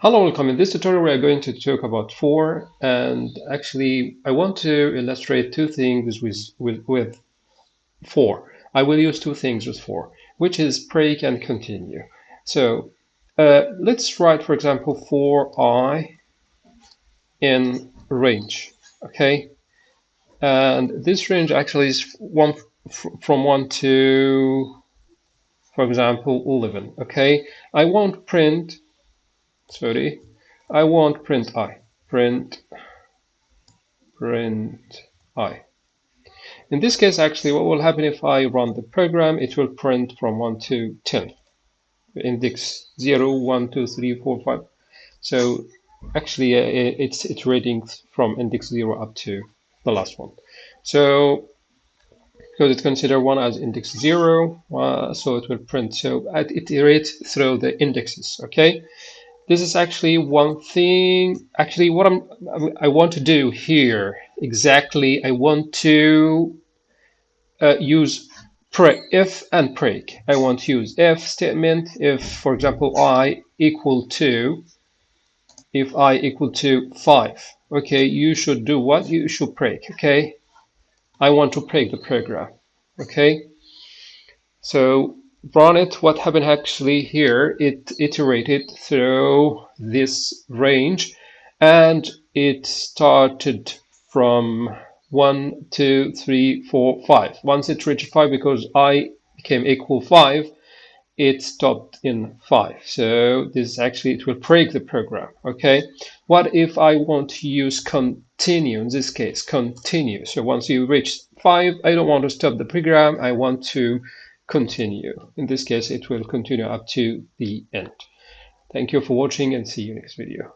Hello, welcome. In this tutorial, we are going to talk about for, and actually, I want to illustrate two things with, with, with. I will use two things with for, which is break and continue. So uh, let's write, for example, for i in range, okay? And this range actually is one from 1 to, for example, 11, okay? I won't print sorry, I want print i. Print, print i. In this case, actually, what will happen if I run the program, it will print from 1 to 10. Index 0, 1, 2, 3, 4, 5. So actually, uh, it's iterating from index 0 up to the last one. So because it's considered one as index 0, uh, so it will print. So it iterates through the indexes, okay? This is actually one thing actually what I'm I want to do here exactly I want to uh, use pre if and break I want to use if statement if for example i equal to if i equal to 5 okay you should do what? You should break okay? I want to break the program okay? So run it, what happened actually here, it iterated through this range and it started from one, two, three, four, five. Once it reached five, because i became equal five, it stopped in five. So this actually, it will break the program, okay? What if I want to use continue, in this case, continue. So once you reach five, I don't want to stop the program, I want to continue. In this case, it will continue up to the end. Thank you for watching and see you next video.